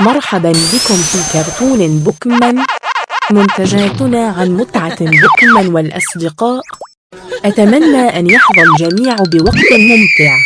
مرحبا بكم في كرتون بوكمان. منتجاتنا عن متعة بوكمان والأصدقاء. أتمنى أن يحظى الجميع بوقت ممتع.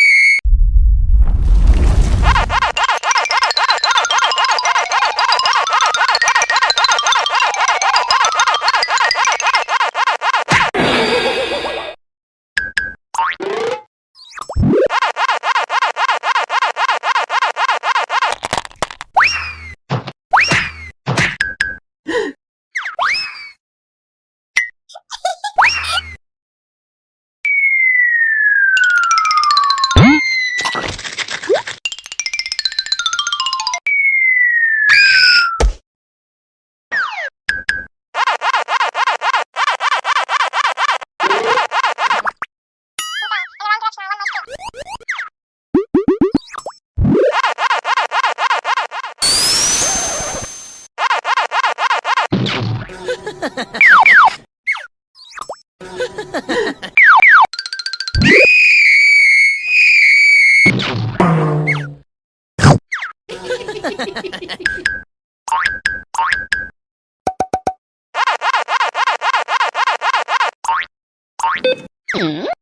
Hmm?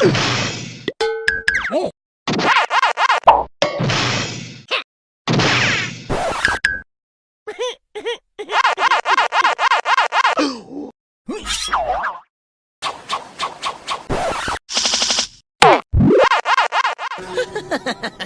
Ha ha ha! ha!